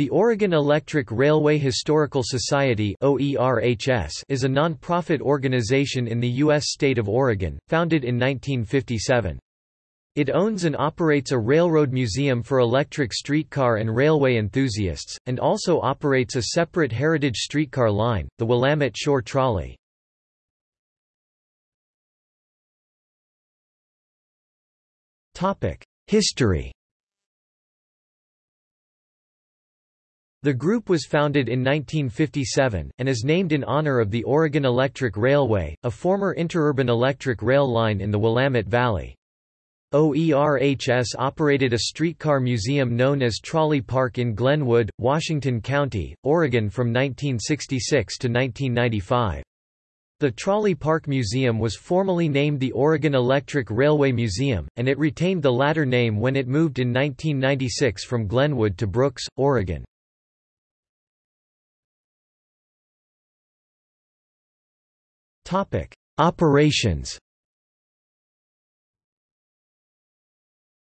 The Oregon Electric Railway Historical Society is a non-profit organization in the U.S. state of Oregon, founded in 1957. It owns and operates a railroad museum for electric streetcar and railway enthusiasts, and also operates a separate heritage streetcar line, the Willamette Shore Trolley. History The group was founded in 1957, and is named in honor of the Oregon Electric Railway, a former interurban electric rail line in the Willamette Valley. OERHS operated a streetcar museum known as Trolley Park in Glenwood, Washington County, Oregon from 1966 to 1995. The Trolley Park Museum was formally named the Oregon Electric Railway Museum, and it retained the latter name when it moved in 1996 from Glenwood to Brooks, Oregon. Operations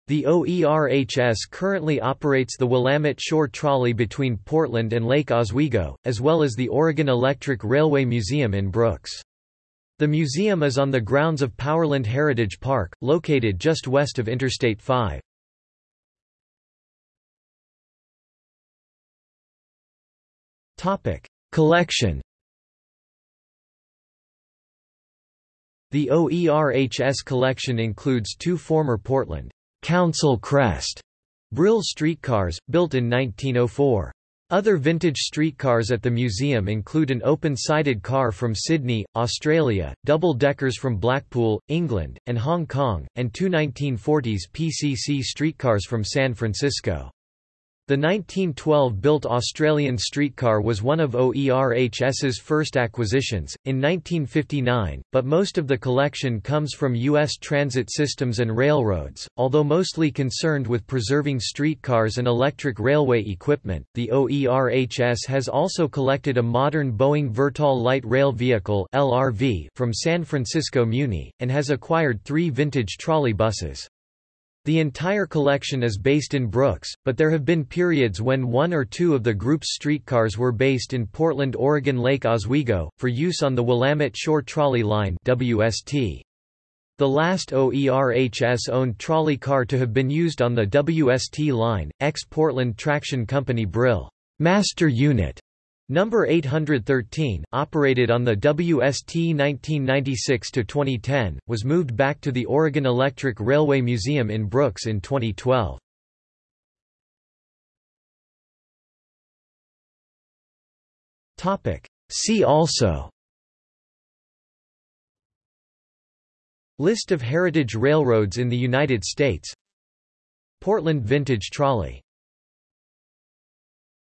The OERHS currently operates the Willamette Shore Trolley between Portland and Lake Oswego, as well as the Oregon Electric Railway Museum in Brooks. The museum is on the grounds of Powerland Heritage Park, located just west of Interstate 5. Collection The OERHS collection includes two former Portland Council Crest Brill streetcars, built in 1904. Other vintage streetcars at the museum include an open-sided car from Sydney, Australia, double-deckers from Blackpool, England, and Hong Kong, and two 1940s PCC streetcars from San Francisco. The 1912-built Australian streetcar was one of OERHS's first acquisitions, in 1959, but most of the collection comes from U.S. transit systems and railroads. Although mostly concerned with preserving streetcars and electric railway equipment, the OERHS has also collected a modern Boeing Vertol light rail vehicle from San Francisco Muni, and has acquired three vintage trolley buses. The entire collection is based in Brooks, but there have been periods when one or two of the group's streetcars were based in Portland Oregon Lake Oswego, for use on the Willamette Shore Trolley Line WST. The last OERHS-owned trolley car to have been used on the WST line, ex-Portland Traction Company Brill Master Unit Number 813, operated on the WST 1996–2010, was moved back to the Oregon Electric Railway Museum in Brooks in 2012. See also. List of heritage railroads in the United States. Portland Vintage Trolley